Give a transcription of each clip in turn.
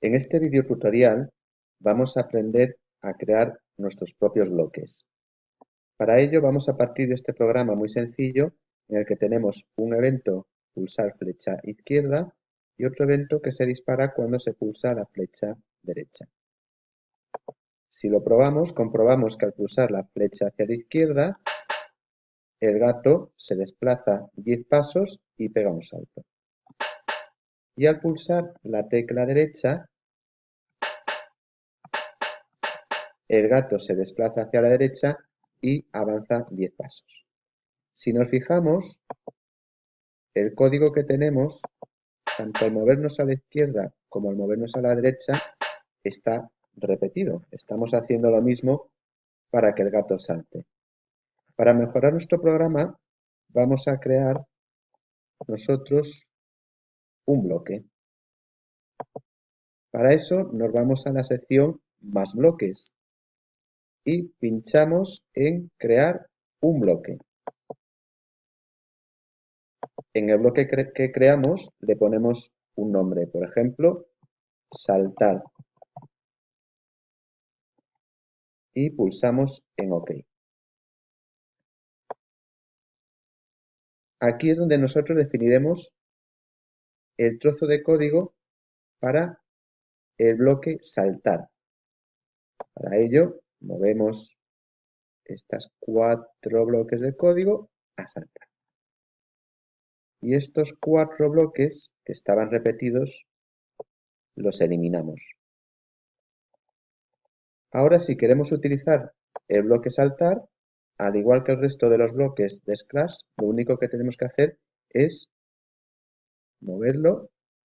En este video tutorial vamos a aprender a crear nuestros propios bloques. Para ello vamos a partir de este programa muy sencillo en el que tenemos un evento pulsar flecha izquierda y otro evento que se dispara cuando se pulsa la flecha derecha. Si lo probamos, comprobamos que al pulsar la flecha hacia la izquierda, el gato se desplaza 10 pasos y pega un salto y al pulsar la tecla derecha, el gato se desplaza hacia la derecha y avanza 10 pasos. Si nos fijamos, el código que tenemos, tanto al movernos a la izquierda como al movernos a la derecha, está repetido. Estamos haciendo lo mismo para que el gato salte. Para mejorar nuestro programa, vamos a crear nosotros un bloque. Para eso nos vamos a la sección Más bloques y pinchamos en Crear un bloque. En el bloque que creamos le ponemos un nombre, por ejemplo, saltar. Y pulsamos en OK. Aquí es donde nosotros definiremos el trozo de código para el bloque saltar. Para ello, movemos estas cuatro bloques de código a saltar. Y estos cuatro bloques que estaban repetidos los eliminamos. Ahora si queremos utilizar el bloque saltar, al igual que el resto de los bloques de Scratch, lo único que tenemos que hacer es moverlo,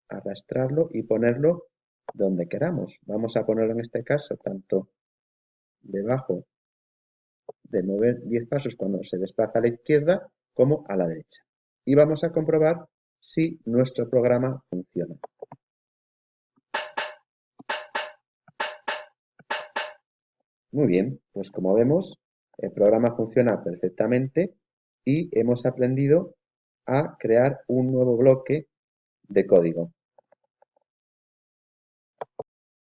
arrastrarlo y ponerlo donde queramos. Vamos a ponerlo en este caso tanto debajo de mover 10 pasos cuando se desplaza a la izquierda como a la derecha. Y vamos a comprobar si nuestro programa funciona. Muy bien, pues como vemos, el programa funciona perfectamente y hemos aprendido a crear un nuevo bloque de código.